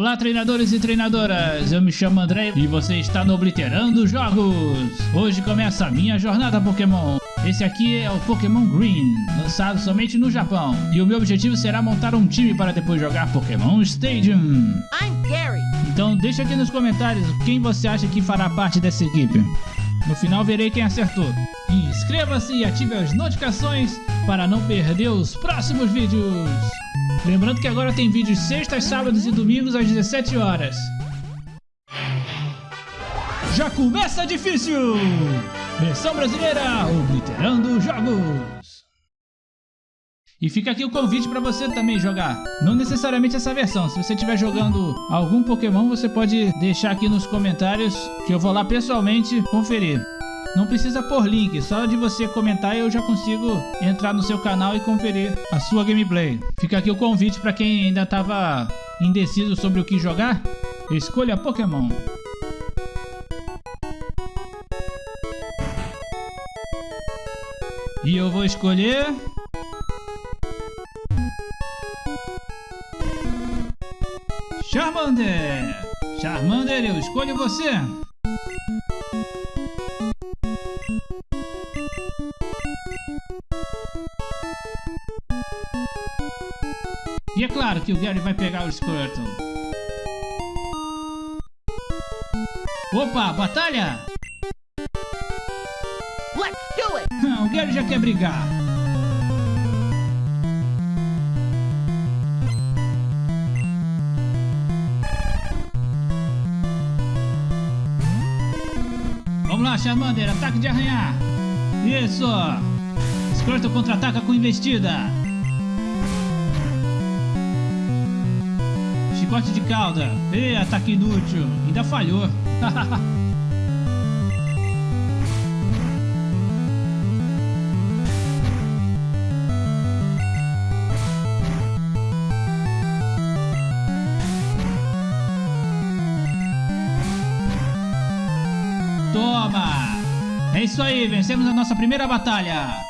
Olá treinadores e treinadoras, eu me chamo André e você está no Obliterando Jogos. Hoje começa a minha jornada Pokémon. Esse aqui é o Pokémon Green, lançado somente no Japão. E o meu objetivo será montar um time para depois jogar Pokémon Stadium. I'm Gary. Então deixa aqui nos comentários quem você acha que fará parte dessa equipe. No final verei quem acertou. Inscreva-se e ative as notificações para não perder os próximos vídeos. Lembrando que agora tem vídeos sextas, sábados e domingos às 17 horas. Já começa difícil! Versão brasileira, obliterando jogos! E fica aqui o convite para você também jogar. Não necessariamente essa versão. Se você estiver jogando algum Pokémon, você pode deixar aqui nos comentários que eu vou lá pessoalmente conferir. Não precisa pôr link, só de você comentar eu já consigo entrar no seu canal e conferir a sua gameplay. Fica aqui o convite para quem ainda estava indeciso sobre o que jogar. Escolha Pokémon. E eu vou escolher... Charmander! Charmander, eu escolho você! E é claro que o Gary vai pegar o Squirtle. Opa, batalha! Let's do it. o Gary já quer brigar. Vamos lá, Charmander, ataque de arranhar. Isso! Squirtle contra-ataca com investida. Chicote de cauda. Ê, ataque inútil. Ainda falhou. Toma! É isso aí, vencemos a nossa primeira batalha.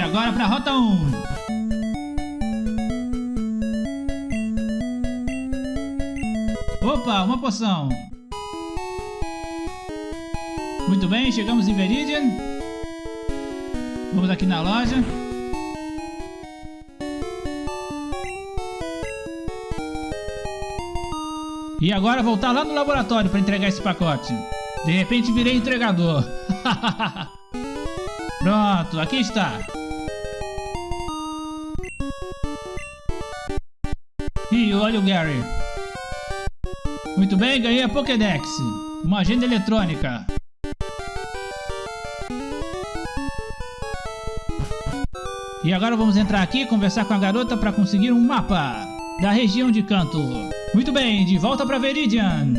E agora para a rota 1. Opa, uma poção. Muito bem, chegamos em Viridian. Vamos aqui na loja. E agora voltar lá no laboratório para entregar esse pacote. De repente virei entregador. Pronto, aqui está. Olha o Gary. Muito bem, ganhei a Pokédex. Uma agenda eletrônica. E agora vamos entrar aqui e conversar com a garota para conseguir um mapa da região de Canto. Muito bem, de volta para Veridian.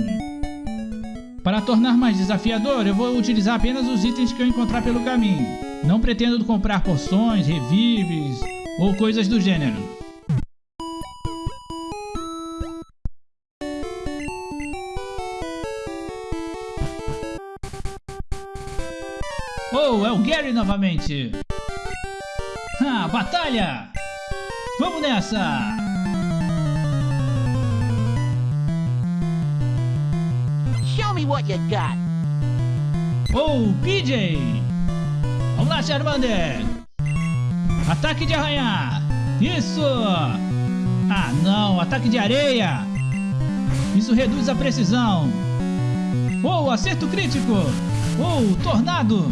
Para tornar mais desafiador, eu vou utilizar apenas os itens que eu encontrar pelo caminho. Não pretendo comprar poções, revives ou coisas do gênero. Oh, é o Gary novamente! Ah, batalha! Vamos nessa! Show me what you got. Oh, PJ! Vamos lá, Charmander! Ataque de arranhar! Isso! Ah, não! Ataque de areia! Isso reduz a precisão! Oh, acerto crítico! Oh, tornado!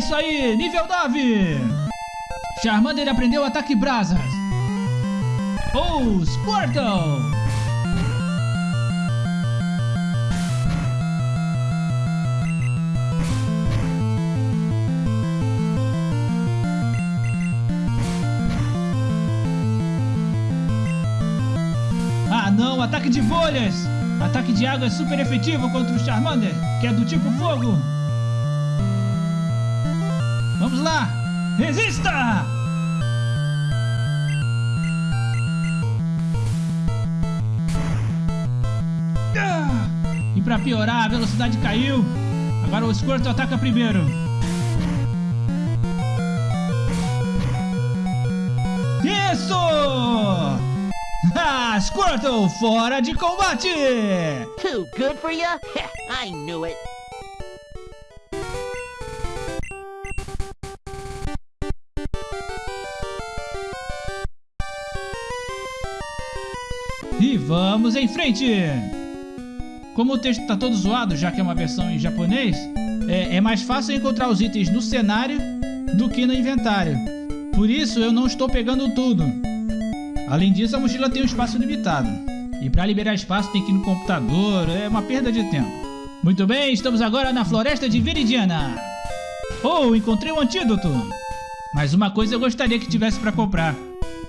Isso aí! Nível 9! Charmander aprendeu ataque brasas! Oh, Squirtle! ataque de bolhas! Ataque de água é super efetivo contra o Charmander, que é do tipo fogo. Vamos lá! Resista! Ah! E pra piorar, a velocidade caiu. Agora o Squirtle ataca primeiro. Isso! Squirtle fora de combate! Too good for you? I knew it. E vamos em frente! Como o texto está todo zoado, já que é uma versão em japonês, é, é mais fácil encontrar os itens no cenário do que no inventário. Por isso eu não estou pegando tudo. Além disso, a mochila tem um espaço limitado. E para liberar espaço tem que ir no computador, é uma perda de tempo. Muito bem, estamos agora na floresta de Viridiana. Oh, encontrei um antídoto! Mas uma coisa eu gostaria que tivesse para comprar.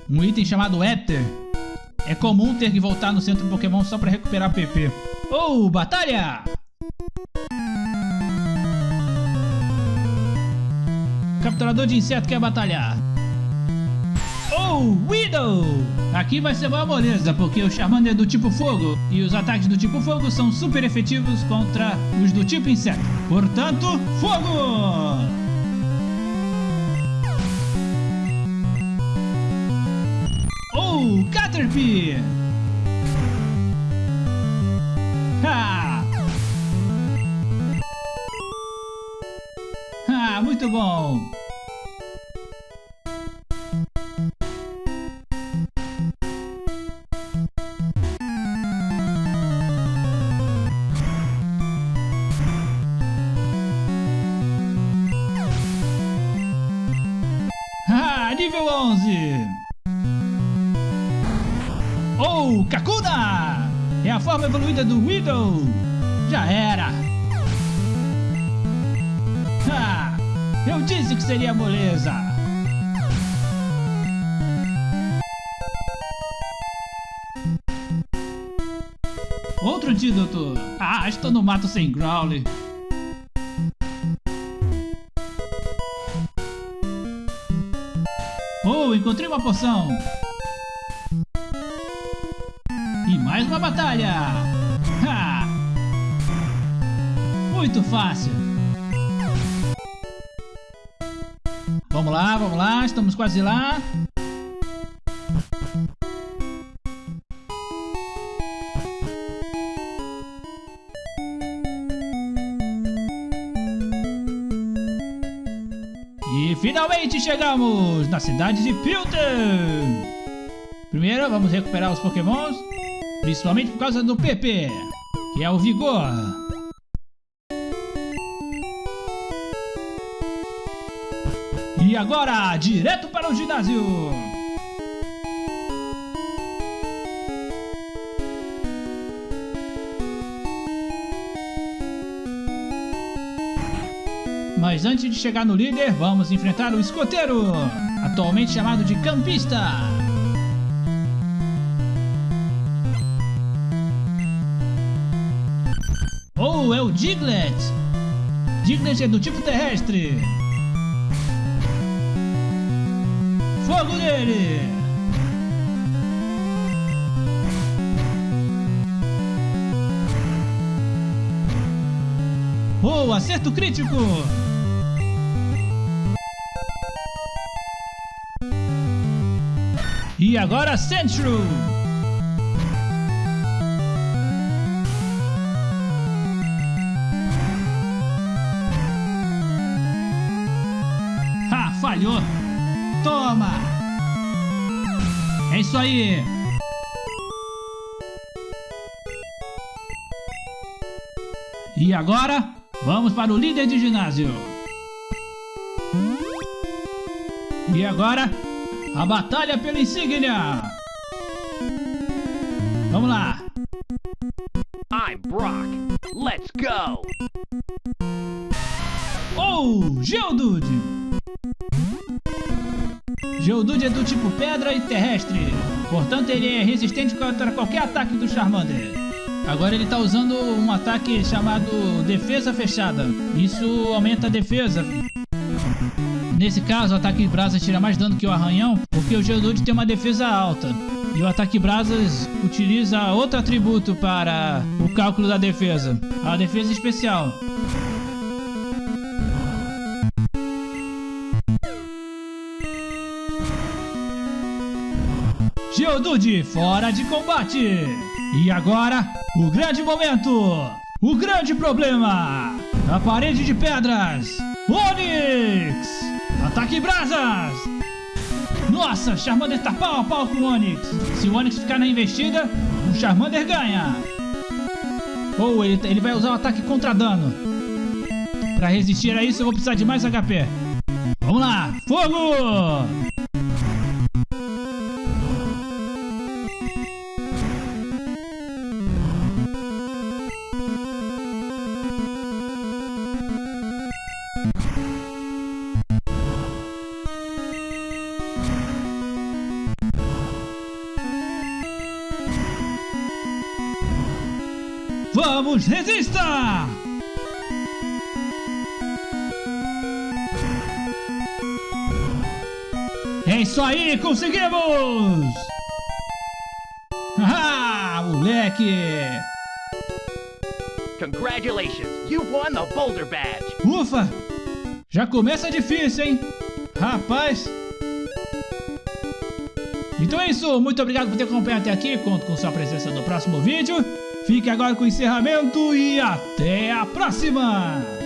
Um item chamado Éter. É comum ter que voltar no centro Pokémon só para recuperar PP. Oh, batalha! Capturador de inseto quer batalhar. Oh, Widow! Aqui vai ser uma moleza, porque o Charmander é do tipo fogo e os ataques do tipo fogo são super efetivos contra os do tipo inseto. Portanto, fogo! Oh, Caterpie! Ha! Ah, muito bom! Nível 11! Oh, Kakuna! É a forma evoluída do Widow! Já era! Ah, eu disse que seria moleza! Outro antídoto! Ah, estou no mato sem Growly! Oh, encontrei uma poção! Mais uma batalha! Ha! Muito fácil! Vamos lá, vamos lá, estamos quase lá. E finalmente chegamos na cidade de Pilton! Primeiro vamos recuperar os pokémons, principalmente por causa do PP, que é o Vigor. E agora, direto para o ginásio! Mas antes de chegar no líder, vamos enfrentar o escoteiro, atualmente chamado de campista. Diglett! Diglett é do tipo terrestre. Fogo nele! Oh, acerto crítico! E agora Centro! Falhou! Toma! É isso aí! E agora, vamos para o líder de ginásio. E agora, a batalha pela insígnia! Vamos lá! I'm Brock. Let's go. Oh, Geodude! Geodude é do tipo pedra e terrestre. Portanto, ele é resistente contra qualquer ataque do Charmander. Agora ele tá usando um ataque chamado Defesa Fechada. Isso aumenta a defesa. Nesse caso, o ataque brasa tira mais dano que o arranhão, porque o Geodude tem uma defesa alta. E o ataque brasas utiliza outro atributo para o cálculo da defesa, a defesa especial. Geodude fora de combate! E agora, o grande momento! O grande problema! A parede de pedras! Onix! Ataque brasas! Nossa, Charmander tá pau a pau com o Onix! Se o Onix ficar na investida, o Charmander ganha! Ou ele, ele vai usar o ataque contra dano. Para resistir a isso, eu vou precisar de mais HP. Vamos lá! Fogo! Resista! É isso aí, conseguimos! Ah, moleque! Congratulations, you won the Boulder Badge. Ufa! Já começa difícil, hein? Rapaz! Então é isso, muito obrigado por ter acompanhado até aqui, conto com sua presença no próximo vídeo. Fique agora com o encerramento e até a próxima!